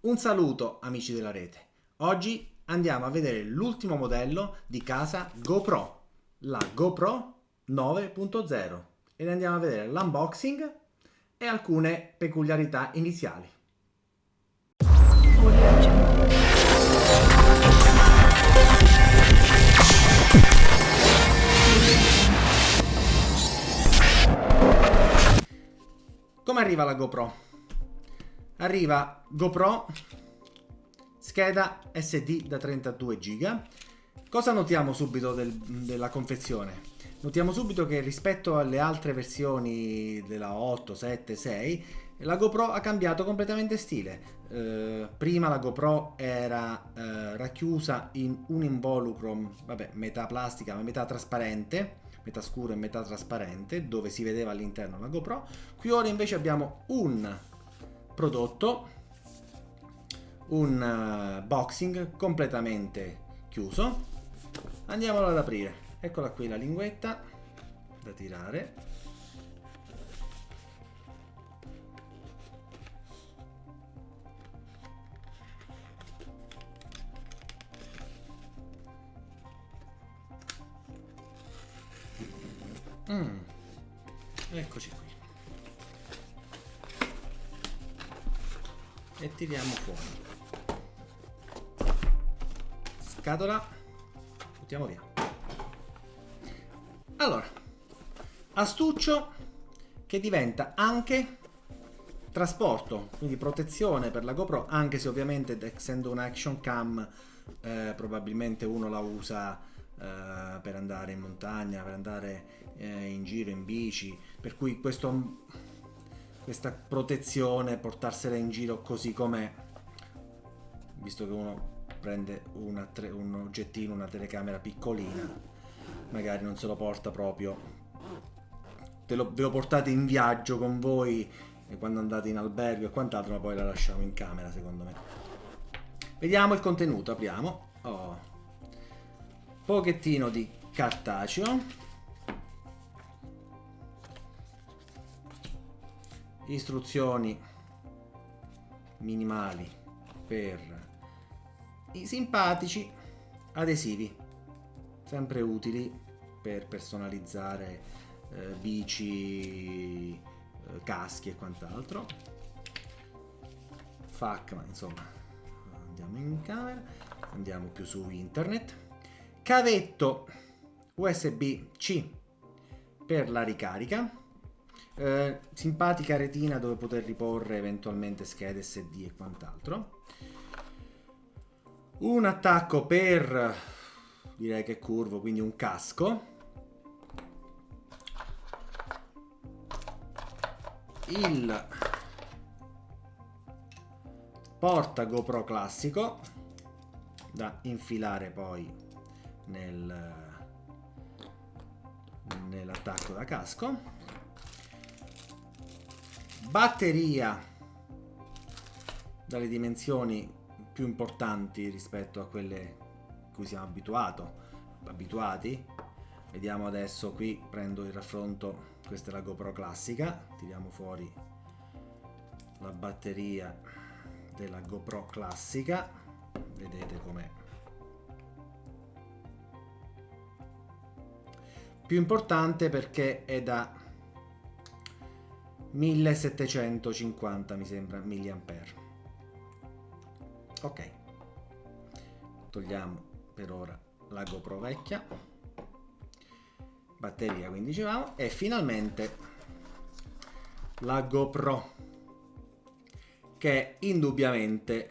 Un saluto amici della rete. Oggi andiamo a vedere l'ultimo modello di casa GoPro, la GoPro 9.0 ed andiamo a vedere l'unboxing e alcune peculiarità iniziali. Come arriva la GoPro? Arriva GoPro scheda SD da 32 GB. Cosa notiamo subito del, della confezione? Notiamo subito che rispetto alle altre versioni della 8, 7, 6 la GoPro ha cambiato completamente stile. Eh, prima la GoPro era eh, racchiusa in un involucro, vabbè, metà plastica ma metà trasparente, metà scuro e metà trasparente, dove si vedeva all'interno la GoPro. Qui ora invece abbiamo un prodotto un uh, boxing completamente chiuso. Andiamolo ad aprire. Eccola qui la linguetta da tirare. Mm. eccoci qui e tiriamo fuori. Scatola. Buttiamo via. Allora astuccio che diventa anche trasporto quindi protezione per la GoPro anche se ovviamente essendo un action cam eh, probabilmente uno la usa eh, per andare in montagna per andare eh, in giro in bici per cui questo questa protezione, portarsela in giro così com'è, visto che uno prende una, un oggettino, una telecamera piccolina, magari non se lo porta proprio. Lo, ve lo portate in viaggio con voi quando andate in albergo e quant'altro, ma poi la lasciamo in camera secondo me. Vediamo il contenuto, apriamo. Oh. Pochettino di cartaceo. Istruzioni minimali per i simpatici adesivi sempre utili per personalizzare eh, bici eh, caschi e quant'altro. FAC ma insomma andiamo in camera andiamo più su internet. Cavetto USB C per la ricarica eh, simpatica retina dove poter riporre eventualmente schede SD e quant'altro. Un attacco per, direi che curvo, quindi un casco. Il porta GoPro classico da infilare poi nel, nell'attacco da casco batteria. Dalle dimensioni più importanti rispetto a quelle cui siamo abituato, abituati. Vediamo adesso qui prendo il raffronto questa è la GoPro classica. Tiriamo fuori la batteria della GoPro classica. Vedete com'è. Più importante perché è da 1750 mi sembra milliampere. Ok. Togliamo per ora la GoPro vecchia. Batteria quindi dicevamo. E finalmente la GoPro che indubbiamente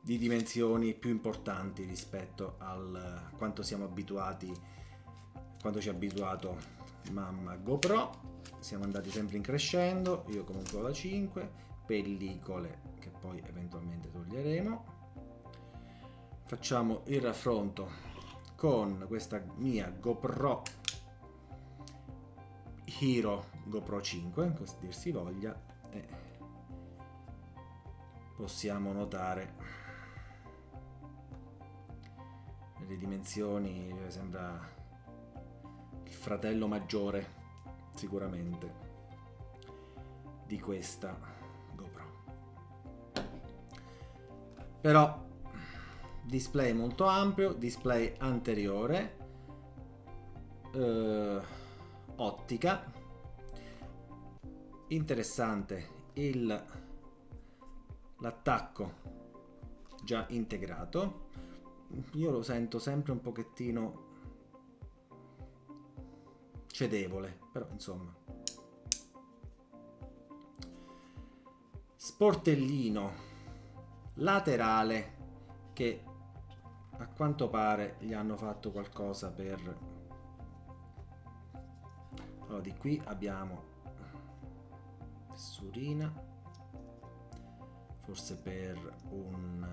di dimensioni più importanti rispetto a quanto siamo abituati quando ci ha abituato mamma GoPro. Siamo andati sempre in crescendo io comunque ho la 5 pellicole che poi eventualmente toglieremo. Facciamo il raffronto con questa mia GoPro Hero GoPro 5 così dir si voglia e possiamo notare le dimensioni sembra fratello maggiore, sicuramente. di questa GoPro. Però display molto ampio, display anteriore, eh, ottica, interessante il l'attacco già integrato io lo sento sempre un pochettino cedevole però insomma. Sportellino laterale che a quanto pare gli hanno fatto qualcosa per allora di qui abbiamo tessurina forse per un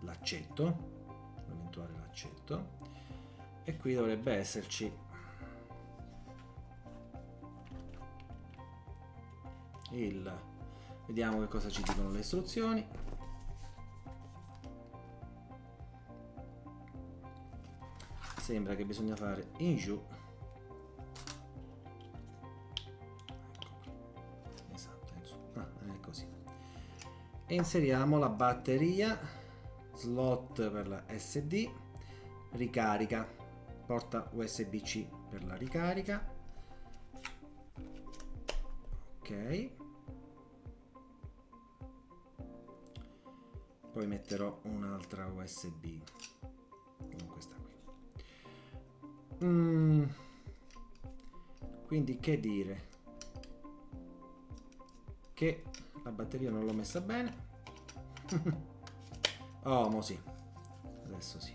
uh, laccetto un eventuale laccetto e qui dovrebbe esserci il vediamo che cosa ci dicono le istruzioni. Sembra che bisogna fare in giù. E inseriamo la batteria slot per la SD ricarica. Porta USB-C per la ricarica. Ok poi metterò un'altra USB non questa qui. Mm. quindi che dire? Che la batteria non l'ho messa bene. Oh mo sì. Adesso sì.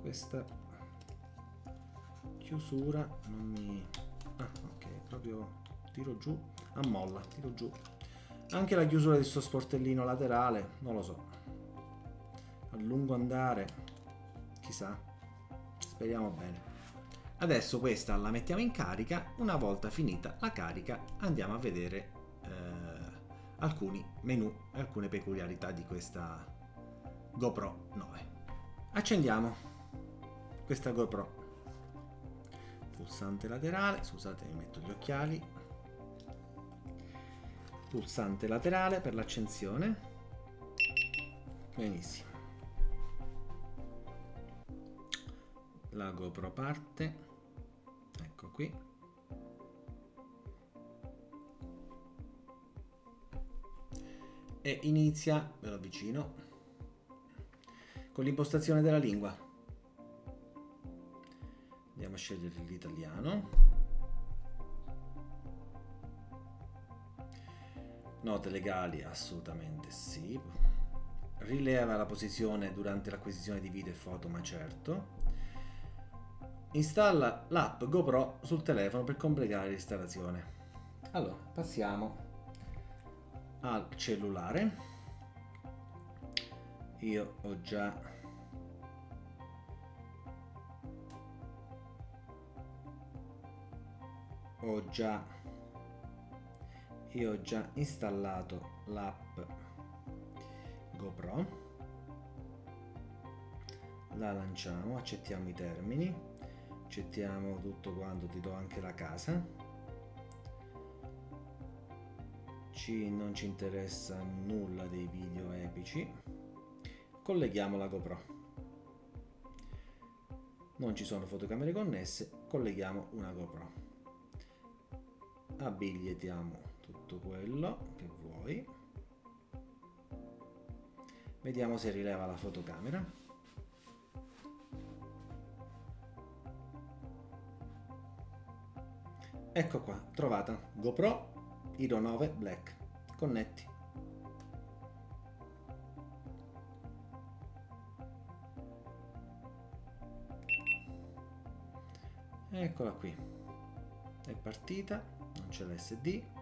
Questa chiusura non mi ah ok proprio tiro giù. A molla tiro giù anche la chiusura di questo sportellino laterale non lo so a lungo andare chissà speriamo bene adesso questa la mettiamo in carica una volta finita la carica andiamo a vedere alcuni menu e alcune peculiarità di questa GoPro 9. Accendiamo questa GoPro. Pulsante laterale, scusate mi metto gli occhiali. Pulsante laterale per l'accensione. Benissimo. La GoPro parte. Ecco qui. e inizia, ve lo avvicino, con l'impostazione della lingua. Andiamo a scegliere l'italiano. Note legali, assolutamente sì. Rileva la posizione durante l'acquisizione di video e foto, ma certo. Installa l'app GoPro sul telefono per completare l'installazione. Allora, passiamo al cellulare io ho già ho già io ho già installato l'app GoPro. La lanciamo accettiamo i termini accettiamo tutto quanto ti do anche la casa. Ci, non ci interessa nulla dei video epici. Colleghiamo la GoPro. Non ci sono fotocamere connesse colleghiamo una GoPro. Abilitiamo tutto quello che vuoi vediamo se rileva la fotocamera ecco qua trovata GoPro Hero 9 Black. Connetti. Eccola qui. È partita, non c'è l'SD.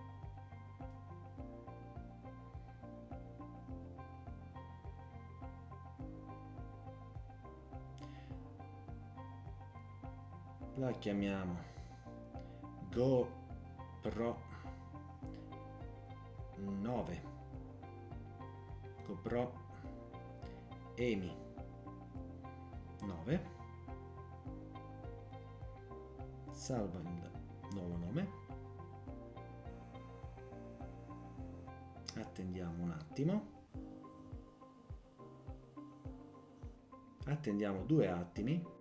La chiamiamo GoPro 9 GoPro EMI 9 salva il nuovo nome. Attendiamo un attimo. Attendiamo due attimi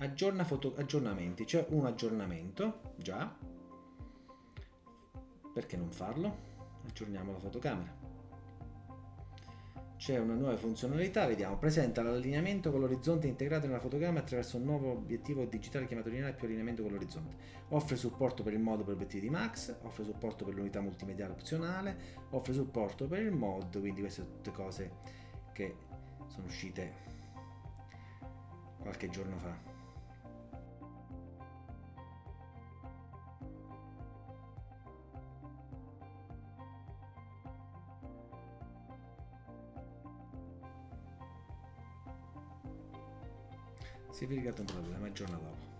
aggiorna foto aggiornamenti c'è un aggiornamento già perché non farlo aggiorniamo la fotocamera c'è una nuova funzionalità, vediamo, presenta l'allineamento con l'orizzonte integrato nella fotocamera attraverso un nuovo obiettivo digitale chiamato lineare più allineamento con l'orizzonte. Offre supporto per il modo per obiettivi di Max, offre supporto per l'unità multimediale opzionale, offre supporto per il mod, quindi queste sono tutte cose che sono uscite qualche giorno fa. Si è verificato un problema il giorno dopo.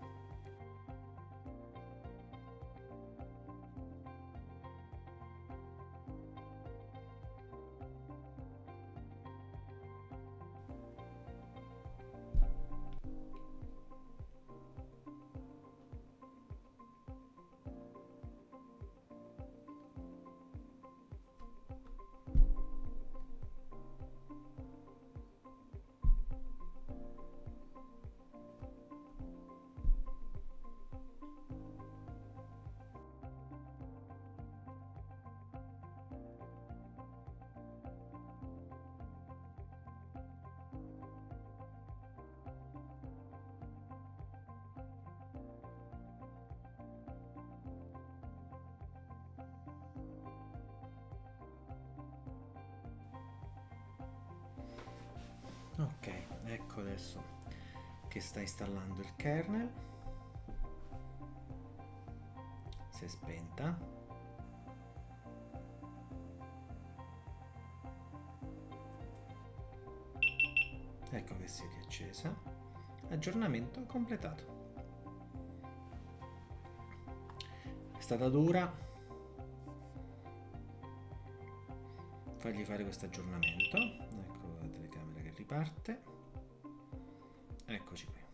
Ok ecco adesso che sta installando il kernel. Si è spenta. Ecco che si è riaccesa. Aggiornamento completato. È stata dura. Fargli fare questo aggiornamento. Ecco parte. Eccoci qui.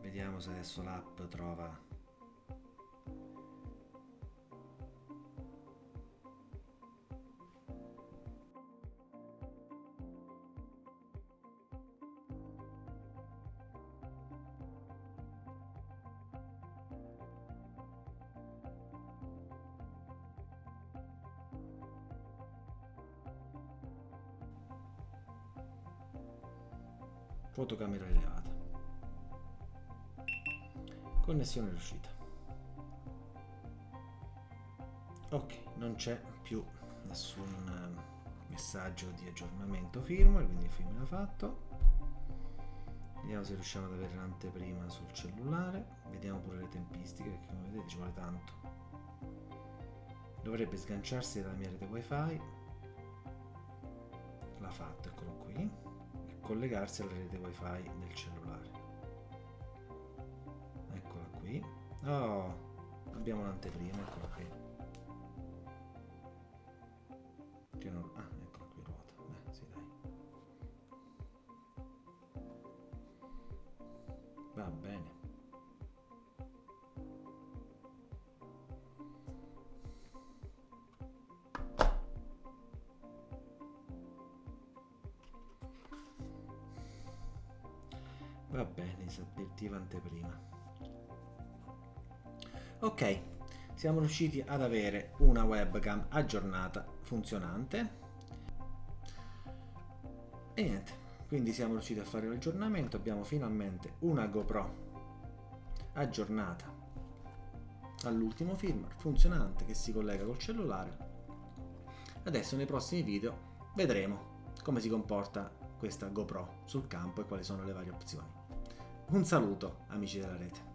Vediamo se adesso l'app trova fotocamera rilevata connessione riuscita. Ok non c'è più nessun eh, messaggio di aggiornamento firmware quindi il firmware è fatto. Vediamo se riusciamo ad avere l'anteprima sul cellulare. Vediamo pure le tempistiche perché come vedete ci vuole tanto. Dovrebbe sganciarsi dalla mia rete wifi. L'ha fatto eccolo qui collegarsi alla rete wifi del cellulare. Eccola qui. Oh abbiamo l'anteprima eccola qui. Che non... ah eccola qui ruota. Beh sì dai. Va bene Va bene, disattiva anteprima. Ok, siamo riusciti ad avere una webcam aggiornata, funzionante. E niente, quindi siamo riusciti a fare l'aggiornamento, abbiamo finalmente una GoPro aggiornata all'ultimo firmware, funzionante, che si collega col cellulare. Adesso nei prossimi video vedremo come si comporta questa GoPro sul campo e quali sono le varie opzioni. Un saluto amici della rete.